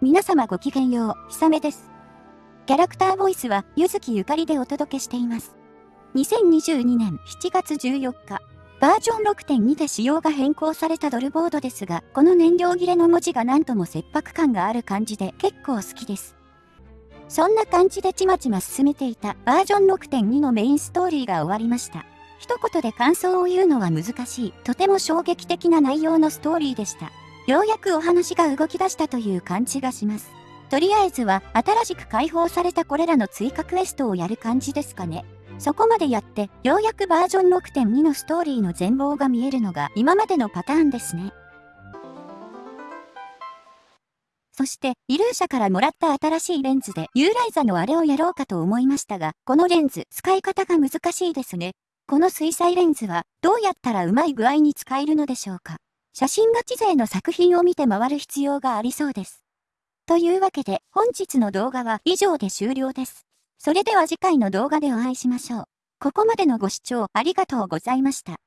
皆様ごきげんよう、ひさめです。キャラクターボイスは、ゆずきゆかりでお届けしています。2022年7月14日、バージョン6.2で仕様が変更されたドルボードですが、この燃料切れの文字がなんとも切迫感がある感じで結構好きです。そんな感じでちまちま進めていたバージョン6.2のメインストーリーが終わりました。一言で感想を言うのは難しい、とても衝撃的な内容のストーリーでした。ようやくお話が動き出したという感じがします。とりあえずは新しく解放されたこれらの追加クエストをやる感じですかね。そこまでやって、ようやくバージョン6.2のストーリーの全貌が見えるのが今までのパターンですね。そして、イルーシャからもらった新しいレンズでユーライザのあれをやろうかと思いましたが、このレンズ、使い方が難しいですね。この水彩レンズは、どうやったらうまい具合に使えるのでしょうか。写真ガチ勢の作品を見て回る必要がありそうです。というわけで、本日の動画は以上で終了です。それでは次回の動画でお会いしましょう。ここまでのご視聴ありがとうございました。